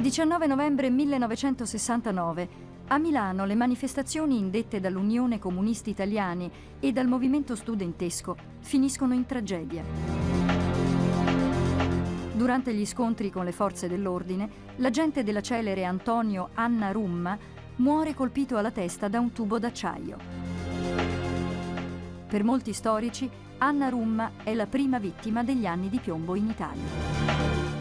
19 novembre 1969. A Milano le manifestazioni indette dall'Unione Comunisti Italiani e dal movimento studentesco finiscono in tragedia. Durante gli scontri con le forze dell'ordine, l'agente della celere Antonio Anna Rumma muore colpito alla testa da un tubo d'acciaio. Per molti storici, Anna Rumma è la prima vittima degli anni di piombo in Italia.